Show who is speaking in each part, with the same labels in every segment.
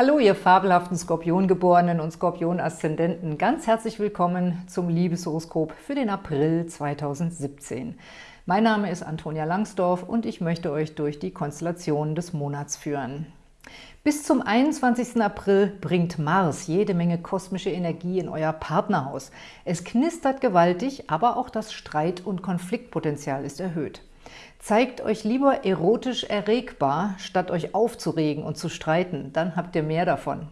Speaker 1: Hallo, ihr fabelhaften Skorpiongeborenen und Skorpion-Aszendenten. Ganz herzlich willkommen zum Liebeshoroskop für den April 2017. Mein Name ist Antonia Langsdorf und ich möchte euch durch die Konstellationen des Monats führen. Bis zum 21. April bringt Mars jede Menge kosmische Energie in euer Partnerhaus. Es knistert gewaltig, aber auch das Streit- und Konfliktpotenzial ist erhöht. Zeigt euch lieber erotisch erregbar, statt euch aufzuregen und zu streiten, dann habt ihr mehr davon.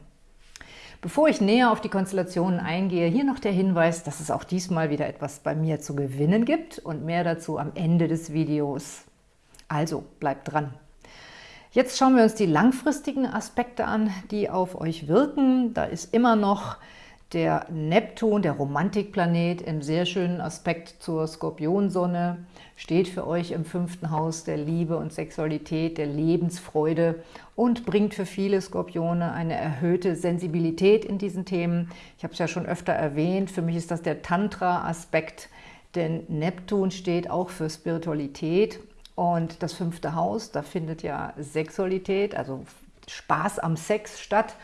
Speaker 1: Bevor ich näher auf die Konstellationen eingehe, hier noch der Hinweis, dass es auch diesmal wieder etwas bei mir zu gewinnen gibt und mehr dazu am Ende des Videos. Also bleibt dran! Jetzt schauen wir uns die langfristigen Aspekte an, die auf euch wirken. Da ist immer noch der Neptun, der Romantikplanet, im sehr schönen Aspekt zur Skorpionsonne, steht für euch im fünften Haus der Liebe und Sexualität, der Lebensfreude und bringt für viele Skorpione eine erhöhte Sensibilität in diesen Themen. Ich habe es ja schon öfter erwähnt, für mich ist das der Tantra-Aspekt, denn Neptun steht auch für Spiritualität und das fünfte Haus, da findet ja Sexualität, also Spaß am Sex statt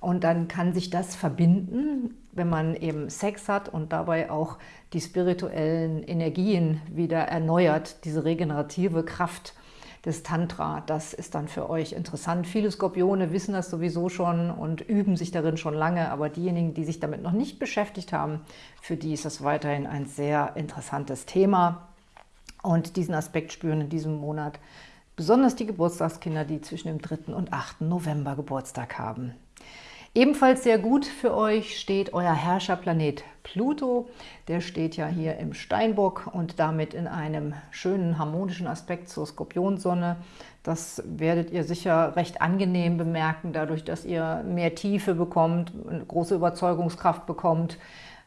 Speaker 1: und dann kann sich das verbinden, wenn man eben Sex hat und dabei auch die spirituellen Energien wieder erneuert, diese regenerative Kraft des Tantra, das ist dann für euch interessant. Viele Skorpione wissen das sowieso schon und üben sich darin schon lange, aber diejenigen, die sich damit noch nicht beschäftigt haben, für die ist das weiterhin ein sehr interessantes Thema. Und diesen Aspekt spüren in diesem Monat besonders die Geburtstagskinder, die zwischen dem 3. und 8. November Geburtstag haben. Ebenfalls sehr gut für euch steht euer Herrscherplanet Pluto. Der steht ja hier im Steinbock und damit in einem schönen harmonischen Aspekt zur Skorpionsonne. Das werdet ihr sicher recht angenehm bemerken, dadurch, dass ihr mehr Tiefe bekommt, eine große Überzeugungskraft bekommt.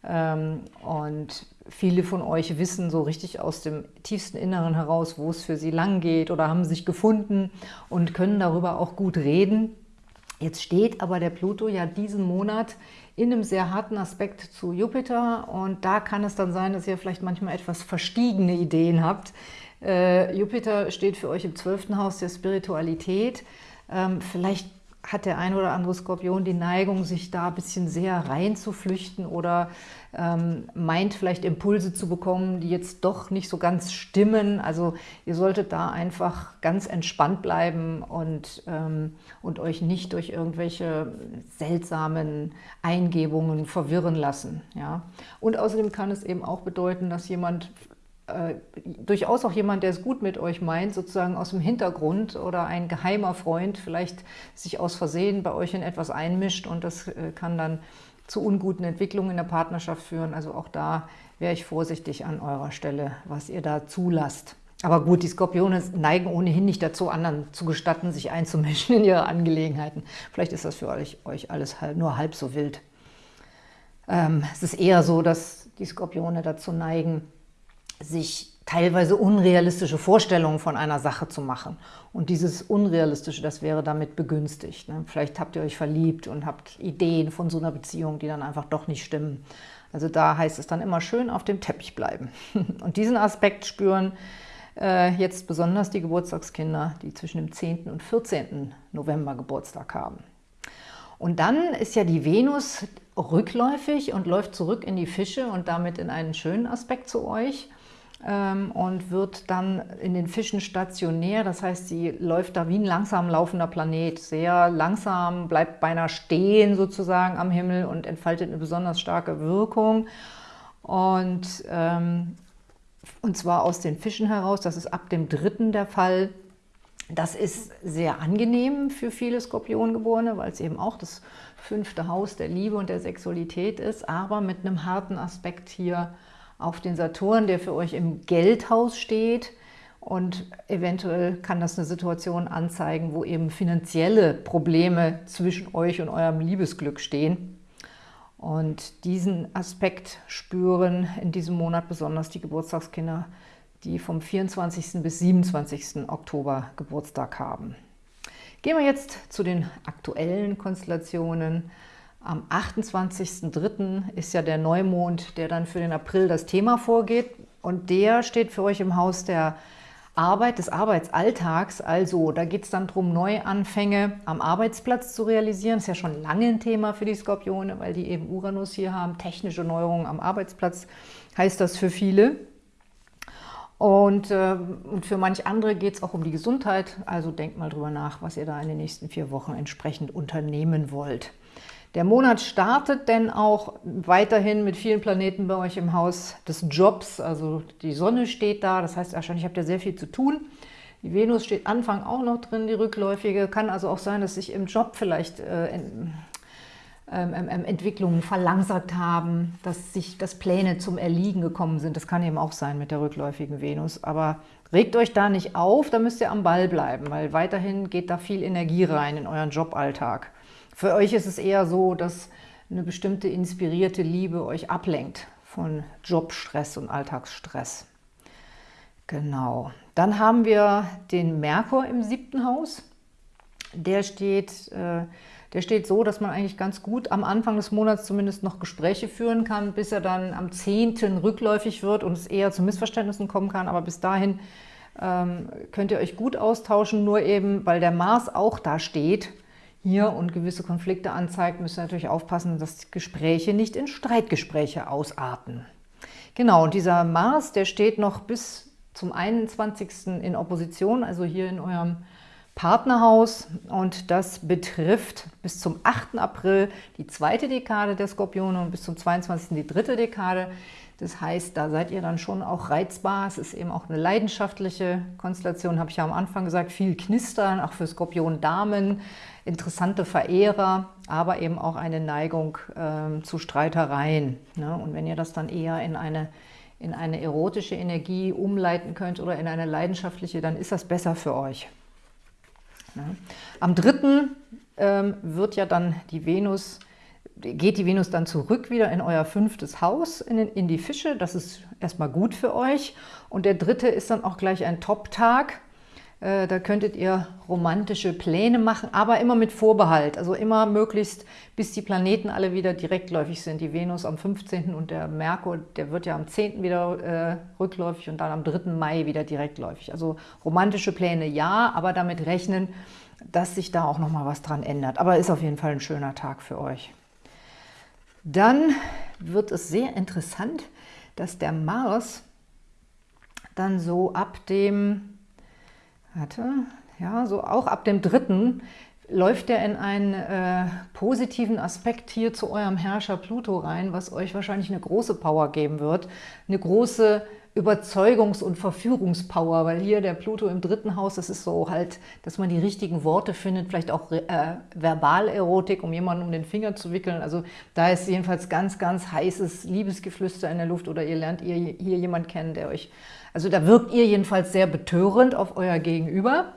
Speaker 1: Ähm, und viele von euch wissen so richtig aus dem tiefsten Inneren heraus, wo es für sie lang geht oder haben sich gefunden und können darüber auch gut reden. Jetzt steht aber der Pluto ja diesen Monat in einem sehr harten Aspekt zu Jupiter und da kann es dann sein, dass ihr vielleicht manchmal etwas verstiegene Ideen habt. Äh, Jupiter steht für euch im zwölften Haus der Spiritualität. Ähm, vielleicht hat der ein oder andere Skorpion die Neigung, sich da ein bisschen sehr reinzuflüchten oder ähm, meint vielleicht Impulse zu bekommen, die jetzt doch nicht so ganz stimmen. Also ihr solltet da einfach ganz entspannt bleiben und, ähm, und euch nicht durch irgendwelche seltsamen Eingebungen verwirren lassen. Ja? Und außerdem kann es eben auch bedeuten, dass jemand äh, durchaus auch jemand, der es gut mit euch meint, sozusagen aus dem Hintergrund oder ein geheimer Freund vielleicht sich aus Versehen bei euch in etwas einmischt und das äh, kann dann zu unguten Entwicklungen in der Partnerschaft führen. Also auch da wäre ich vorsichtig an eurer Stelle, was ihr da zulasst. Aber gut, die Skorpione neigen ohnehin nicht dazu, anderen zu gestatten, sich einzumischen in ihre Angelegenheiten. Vielleicht ist das für euch, euch alles nur halb so wild. Ähm, es ist eher so, dass die Skorpione dazu neigen, sich teilweise unrealistische Vorstellungen von einer Sache zu machen. Und dieses Unrealistische, das wäre damit begünstigt. Ne? Vielleicht habt ihr euch verliebt und habt Ideen von so einer Beziehung, die dann einfach doch nicht stimmen. Also da heißt es dann immer schön auf dem Teppich bleiben. Und diesen Aspekt spüren äh, jetzt besonders die Geburtstagskinder, die zwischen dem 10. und 14. November Geburtstag haben. Und dann ist ja die Venus rückläufig und läuft zurück in die Fische und damit in einen schönen Aspekt zu euch und wird dann in den Fischen stationär. Das heißt, sie läuft da wie ein langsam laufender Planet, sehr langsam, bleibt beinahe stehen sozusagen am Himmel und entfaltet eine besonders starke Wirkung. Und, ähm, und zwar aus den Fischen heraus, das ist ab dem dritten der Fall. Das ist sehr angenehm für viele Skorpiongeborene, weil es eben auch das fünfte Haus der Liebe und der Sexualität ist, aber mit einem harten Aspekt hier auf den Saturn, der für euch im Geldhaus steht. Und eventuell kann das eine Situation anzeigen, wo eben finanzielle Probleme zwischen euch und eurem Liebesglück stehen. Und diesen Aspekt spüren in diesem Monat besonders die Geburtstagskinder, die vom 24. bis 27. Oktober Geburtstag haben. Gehen wir jetzt zu den aktuellen Konstellationen. Am 28.03. ist ja der Neumond, der dann für den April das Thema vorgeht. Und der steht für euch im Haus der Arbeit, des Arbeitsalltags. Also da geht es dann darum, Neuanfänge am Arbeitsplatz zu realisieren. Ist ja schon lange ein Thema für die Skorpione, weil die eben Uranus hier haben. Technische Neuerungen am Arbeitsplatz heißt das für viele. Und, äh, und für manch andere geht es auch um die Gesundheit. Also denkt mal drüber nach, was ihr da in den nächsten vier Wochen entsprechend unternehmen wollt. Der Monat startet denn auch weiterhin mit vielen Planeten bei euch im Haus des Jobs. Also die Sonne steht da, das heißt wahrscheinlich habt ihr sehr viel zu tun. Die Venus steht Anfang auch noch drin, die rückläufige. Kann also auch sein, dass sich im Job vielleicht äh, ähm, ähm, ähm, Entwicklungen verlangsamt haben, dass sich das Pläne zum Erliegen gekommen sind. Das kann eben auch sein mit der rückläufigen Venus. Aber regt euch da nicht auf, da müsst ihr am Ball bleiben, weil weiterhin geht da viel Energie rein in euren Joballtag. Für euch ist es eher so, dass eine bestimmte inspirierte Liebe euch ablenkt von Jobstress und Alltagsstress. Genau. Dann haben wir den Merkur im siebten Haus. Der steht, äh, der steht so, dass man eigentlich ganz gut am Anfang des Monats zumindest noch Gespräche führen kann, bis er dann am 10. rückläufig wird und es eher zu Missverständnissen kommen kann. Aber bis dahin ähm, könnt ihr euch gut austauschen, nur eben, weil der Mars auch da steht, hier und gewisse Konflikte anzeigt, müsst ihr natürlich aufpassen, dass Gespräche nicht in Streitgespräche ausarten. Genau, und dieser Mars, der steht noch bis zum 21. in Opposition, also hier in eurem Partnerhaus und das betrifft bis zum 8. April die zweite Dekade der Skorpione und bis zum 22. die dritte Dekade. Das heißt, da seid ihr dann schon auch reizbar. Es ist eben auch eine leidenschaftliche Konstellation, habe ich ja am Anfang gesagt, viel Knistern, auch für Skorpion-Damen, interessante Verehrer, aber eben auch eine Neigung ähm, zu Streitereien. Ne? Und wenn ihr das dann eher in eine, in eine erotische Energie umleiten könnt oder in eine leidenschaftliche, dann ist das besser für euch. Ne? Am 3. Ähm, wird ja dann die Venus geht die Venus dann zurück wieder in euer fünftes Haus, in, in die Fische. Das ist erstmal gut für euch. Und der dritte ist dann auch gleich ein Top-Tag. Äh, da könntet ihr romantische Pläne machen, aber immer mit Vorbehalt. Also immer möglichst, bis die Planeten alle wieder direktläufig sind. Die Venus am 15. und der Merkur, der wird ja am 10. wieder äh, rückläufig und dann am 3. Mai wieder direktläufig. Also romantische Pläne ja, aber damit rechnen, dass sich da auch nochmal was dran ändert. Aber ist auf jeden Fall ein schöner Tag für euch. Dann wird es sehr interessant, dass der Mars dann so ab dem, warte, ja, so auch ab dem dritten läuft er in einen äh, positiven Aspekt hier zu eurem Herrscher Pluto rein, was euch wahrscheinlich eine große Power geben wird, eine große Überzeugungs- und Verführungspower, weil hier der Pluto im dritten Haus, das ist so halt, dass man die richtigen Worte findet, vielleicht auch äh, Verbalerotik, um jemanden um den Finger zu wickeln. Also da ist jedenfalls ganz, ganz heißes Liebesgeflüster in der Luft oder ihr lernt ihr hier jemanden kennen, der euch, also da wirkt ihr jedenfalls sehr betörend auf euer Gegenüber.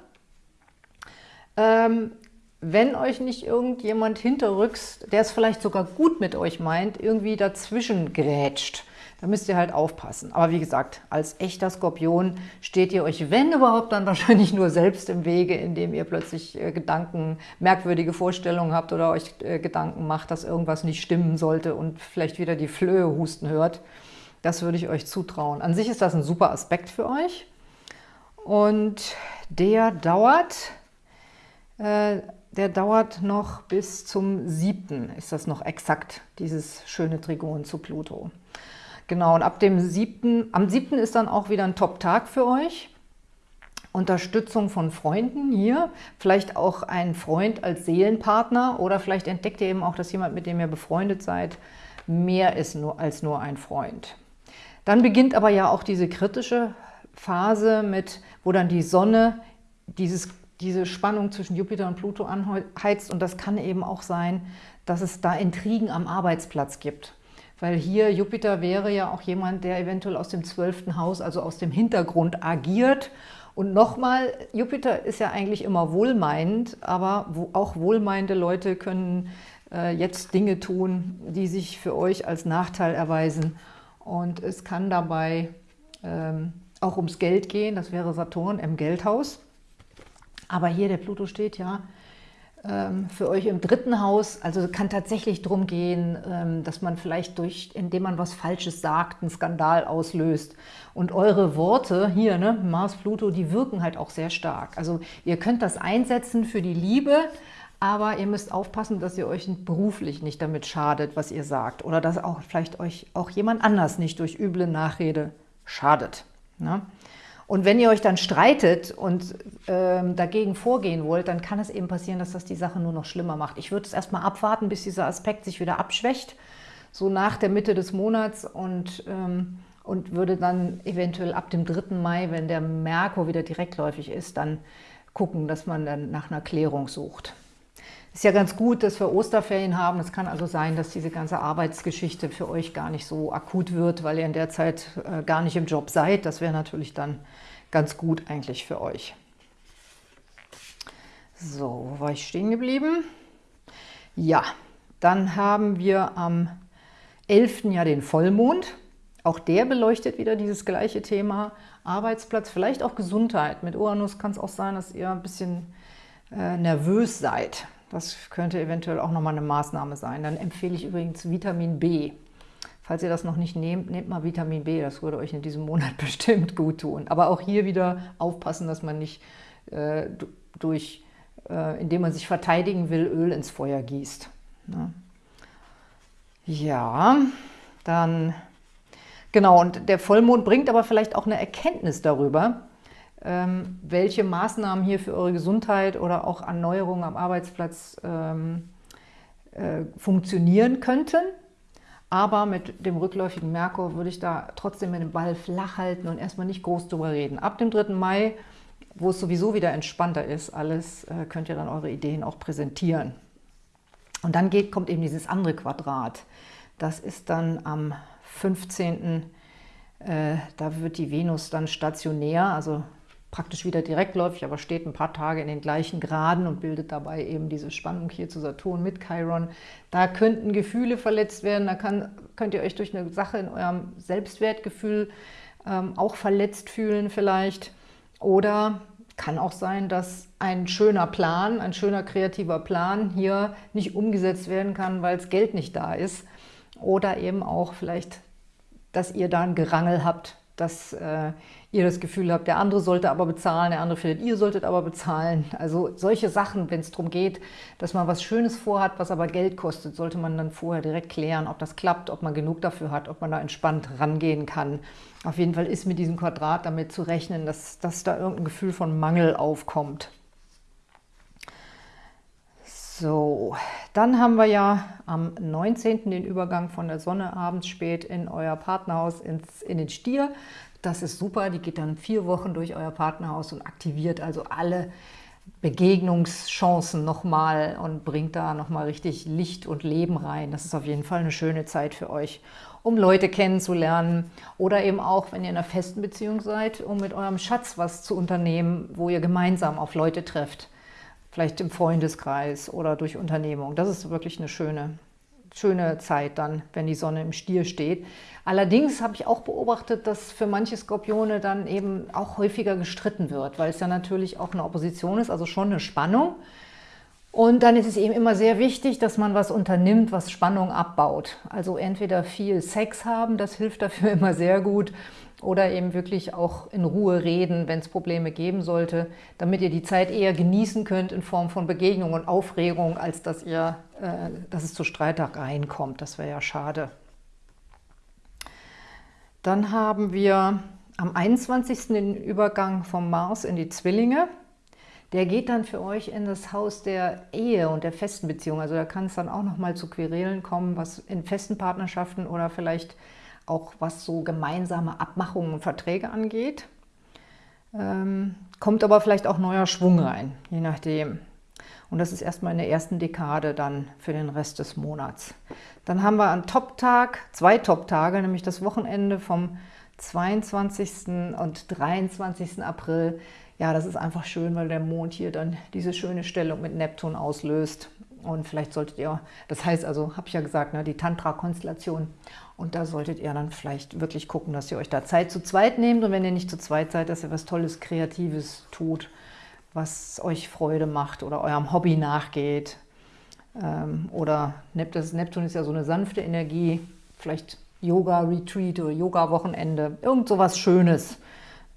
Speaker 1: Ähm, wenn euch nicht irgendjemand hinterrücks, der es vielleicht sogar gut mit euch meint, irgendwie dazwischen grätscht, da müsst ihr halt aufpassen. Aber wie gesagt, als echter Skorpion steht ihr euch, wenn überhaupt, dann wahrscheinlich nur selbst im Wege, indem ihr plötzlich äh, Gedanken, merkwürdige Vorstellungen habt oder euch äh, Gedanken macht, dass irgendwas nicht stimmen sollte und vielleicht wieder die Flöhe husten hört. Das würde ich euch zutrauen. An sich ist das ein super Aspekt für euch. Und der dauert, äh, der dauert noch bis zum 7. ist das noch exakt, dieses schöne Trigon zu Pluto. Genau, und ab dem 7., am 7. ist dann auch wieder ein Top-Tag für euch. Unterstützung von Freunden hier, vielleicht auch ein Freund als Seelenpartner oder vielleicht entdeckt ihr eben auch, dass jemand, mit dem ihr befreundet seid, mehr ist nur, als nur ein Freund. Dann beginnt aber ja auch diese kritische Phase, mit, wo dann die Sonne dieses, diese Spannung zwischen Jupiter und Pluto anheizt und das kann eben auch sein, dass es da Intrigen am Arbeitsplatz gibt. Weil hier Jupiter wäre ja auch jemand, der eventuell aus dem zwölften Haus, also aus dem Hintergrund agiert. Und nochmal, Jupiter ist ja eigentlich immer wohlmeinend, aber auch wohlmeinende Leute können äh, jetzt Dinge tun, die sich für euch als Nachteil erweisen. Und es kann dabei ähm, auch ums Geld gehen, das wäre Saturn im Geldhaus. Aber hier der Pluto steht ja für euch im dritten Haus, also kann tatsächlich darum gehen, ähm, dass man vielleicht durch, indem man was Falsches sagt, einen Skandal auslöst. Und eure Worte hier, ne, Mars, Pluto, die wirken halt auch sehr stark. Also ihr könnt das einsetzen für die Liebe, aber ihr müsst aufpassen, dass ihr euch beruflich nicht damit schadet, was ihr sagt. Oder dass auch vielleicht euch auch jemand anders nicht durch üble Nachrede schadet. Ne? Und wenn ihr euch dann streitet und ähm, dagegen vorgehen wollt, dann kann es eben passieren, dass das die Sache nur noch schlimmer macht. Ich würde es erstmal abwarten, bis dieser Aspekt sich wieder abschwächt, so nach der Mitte des Monats und, ähm, und würde dann eventuell ab dem 3. Mai, wenn der Merkur wieder direktläufig ist, dann gucken, dass man dann nach einer Klärung sucht. Ist ja ganz gut, dass wir Osterferien haben. Es kann also sein, dass diese ganze Arbeitsgeschichte für euch gar nicht so akut wird, weil ihr in der Zeit äh, gar nicht im Job seid. Das wäre natürlich dann ganz gut eigentlich für euch. So, wo war ich stehen geblieben? Ja, dann haben wir am 11. Jahr den Vollmond. Auch der beleuchtet wieder dieses gleiche Thema. Arbeitsplatz, vielleicht auch Gesundheit. Mit Uranus kann es auch sein, dass ihr ein bisschen äh, nervös seid. Das könnte eventuell auch nochmal eine Maßnahme sein. Dann empfehle ich übrigens Vitamin B. Falls ihr das noch nicht nehmt, nehmt mal Vitamin B. Das würde euch in diesem Monat bestimmt gut tun. Aber auch hier wieder aufpassen, dass man nicht äh, durch, äh, indem man sich verteidigen will, Öl ins Feuer gießt. Ne? Ja, dann, genau, und der Vollmond bringt aber vielleicht auch eine Erkenntnis darüber, welche Maßnahmen hier für eure Gesundheit oder auch Erneuerungen am Arbeitsplatz ähm, äh, funktionieren könnten. Aber mit dem rückläufigen Merkur würde ich da trotzdem mit dem Ball flach halten und erstmal nicht groß drüber reden. Ab dem 3. Mai, wo es sowieso wieder entspannter ist, alles äh, könnt ihr dann eure Ideen auch präsentieren. Und dann geht, kommt eben dieses andere Quadrat. Das ist dann am 15. Äh, da wird die Venus dann stationär, also praktisch wieder direktläufig, aber steht ein paar Tage in den gleichen Graden und bildet dabei eben diese Spannung hier zu Saturn mit Chiron. Da könnten Gefühle verletzt werden, da kann, könnt ihr euch durch eine Sache in eurem Selbstwertgefühl ähm, auch verletzt fühlen vielleicht. Oder kann auch sein, dass ein schöner Plan, ein schöner kreativer Plan hier nicht umgesetzt werden kann, weil das Geld nicht da ist. Oder eben auch vielleicht, dass ihr da ein Gerangel habt dass äh, ihr das Gefühl habt, der andere sollte aber bezahlen, der andere findet, ihr solltet aber bezahlen. Also solche Sachen, wenn es darum geht, dass man was Schönes vorhat, was aber Geld kostet, sollte man dann vorher direkt klären, ob das klappt, ob man genug dafür hat, ob man da entspannt rangehen kann. Auf jeden Fall ist mit diesem Quadrat damit zu rechnen, dass, dass da irgendein Gefühl von Mangel aufkommt. So, dann haben wir ja am 19. den Übergang von der Sonne abends spät in euer Partnerhaus ins, in den Stier. Das ist super, die geht dann vier Wochen durch euer Partnerhaus und aktiviert also alle Begegnungschancen nochmal und bringt da nochmal richtig Licht und Leben rein. Das ist auf jeden Fall eine schöne Zeit für euch, um Leute kennenzulernen oder eben auch, wenn ihr in einer festen Beziehung seid, um mit eurem Schatz was zu unternehmen, wo ihr gemeinsam auf Leute trefft vielleicht im Freundeskreis oder durch Unternehmung. Das ist wirklich eine schöne, schöne Zeit dann, wenn die Sonne im Stier steht. Allerdings habe ich auch beobachtet, dass für manche Skorpione dann eben auch häufiger gestritten wird, weil es ja natürlich auch eine Opposition ist, also schon eine Spannung. Und dann ist es eben immer sehr wichtig, dass man was unternimmt, was Spannung abbaut. Also entweder viel Sex haben, das hilft dafür immer sehr gut, oder eben wirklich auch in Ruhe reden, wenn es Probleme geben sollte, damit ihr die Zeit eher genießen könnt in Form von Begegnung und Aufregung, als dass, ihr, äh, dass es zu Streitereien kommt. Das wäre ja schade. Dann haben wir am 21. den Übergang vom Mars in die Zwillinge. Der geht dann für euch in das Haus der Ehe und der festen Beziehung. Also da kann es dann auch nochmal zu Querelen kommen, was in festen Partnerschaften oder vielleicht auch was so gemeinsame Abmachungen und Verträge angeht. Ähm, kommt aber vielleicht auch neuer Schwung rein, je nachdem. Und das ist erstmal in der ersten Dekade dann für den Rest des Monats. Dann haben wir einen Top-Tag, zwei Top-Tage, nämlich das Wochenende vom 22. und 23. April. Ja, das ist einfach schön, weil der Mond hier dann diese schöne Stellung mit Neptun auslöst. Und vielleicht solltet ihr, das heißt also, habe ich ja gesagt, ne, die Tantra-Konstellation. Und da solltet ihr dann vielleicht wirklich gucken, dass ihr euch da Zeit zu zweit nehmt. Und wenn ihr nicht zu zweit seid, dass ihr was Tolles, Kreatives tut, was euch Freude macht oder eurem Hobby nachgeht. Ähm, oder Neptun ist ja so eine sanfte Energie, vielleicht Yoga-Retreat oder Yoga-Wochenende, irgend so was Schönes,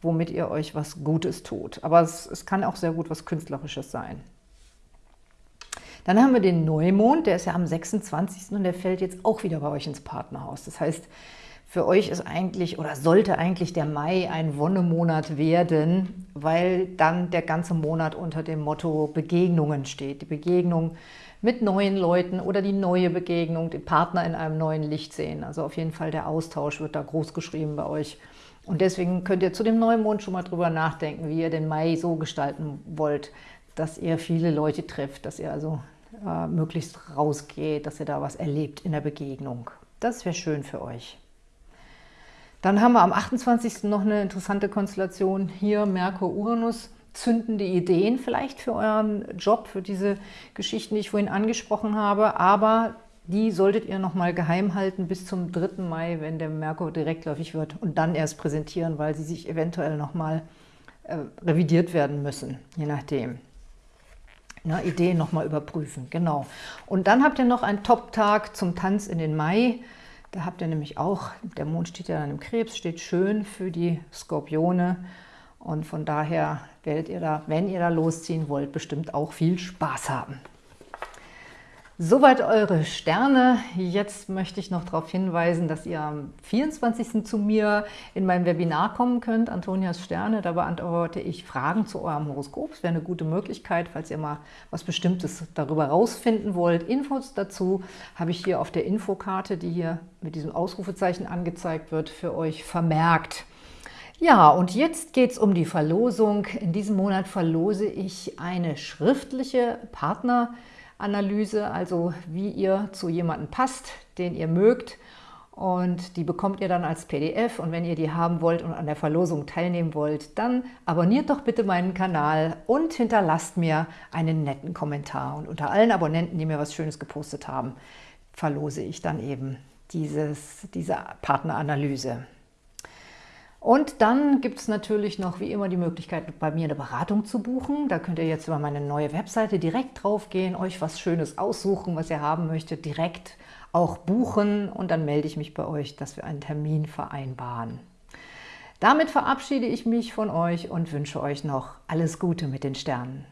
Speaker 1: womit ihr euch was Gutes tut. Aber es, es kann auch sehr gut was Künstlerisches sein. Dann haben wir den Neumond, der ist ja am 26. und der fällt jetzt auch wieder bei euch ins Partnerhaus. Das heißt, für euch ist eigentlich oder sollte eigentlich der Mai ein Wonnemonat werden, weil dann der ganze Monat unter dem Motto Begegnungen steht. Die Begegnung mit neuen Leuten oder die neue Begegnung, den Partner in einem neuen Licht sehen. Also auf jeden Fall der Austausch wird da groß geschrieben bei euch. Und deswegen könnt ihr zu dem Neumond schon mal drüber nachdenken, wie ihr den Mai so gestalten wollt, dass ihr viele Leute trifft, dass ihr also äh, möglichst rausgeht, dass ihr da was erlebt in der Begegnung. Das wäre schön für euch. Dann haben wir am 28. noch eine interessante Konstellation. Hier Merkur-Uranus, zündende Ideen vielleicht für euren Job, für diese Geschichten, die ich vorhin angesprochen habe. Aber die solltet ihr nochmal geheim halten bis zum 3. Mai, wenn der Merkur direktläufig wird und dann erst präsentieren, weil sie sich eventuell nochmal äh, revidiert werden müssen, je nachdem. Na, Ideen nochmal überprüfen, genau. Und dann habt ihr noch einen Top-Tag zum Tanz in den Mai. Da habt ihr nämlich auch, der Mond steht ja dann im Krebs, steht schön für die Skorpione. Und von daher werdet ihr da, wenn ihr da losziehen wollt, bestimmt auch viel Spaß haben. Soweit eure Sterne. Jetzt möchte ich noch darauf hinweisen, dass ihr am 24. zu mir in mein Webinar kommen könnt, Antonias Sterne. Da beantworte ich Fragen zu eurem Horoskop. Das wäre eine gute Möglichkeit, falls ihr mal was Bestimmtes darüber rausfinden wollt. Infos dazu habe ich hier auf der Infokarte, die hier mit diesem Ausrufezeichen angezeigt wird, für euch vermerkt. Ja, und jetzt geht es um die Verlosung. In diesem Monat verlose ich eine schriftliche Partner- Analyse, also wie ihr zu jemandem passt, den ihr mögt. Und die bekommt ihr dann als PDF. Und wenn ihr die haben wollt und an der Verlosung teilnehmen wollt, dann abonniert doch bitte meinen Kanal und hinterlasst mir einen netten Kommentar. Und unter allen Abonnenten, die mir was Schönes gepostet haben, verlose ich dann eben dieses, diese Partneranalyse. Und dann gibt es natürlich noch wie immer die Möglichkeit, bei mir eine Beratung zu buchen. Da könnt ihr jetzt über meine neue Webseite direkt drauf gehen, euch was Schönes aussuchen, was ihr haben möchtet, direkt auch buchen und dann melde ich mich bei euch, dass wir einen Termin vereinbaren. Damit verabschiede ich mich von euch und wünsche euch noch alles Gute mit den Sternen.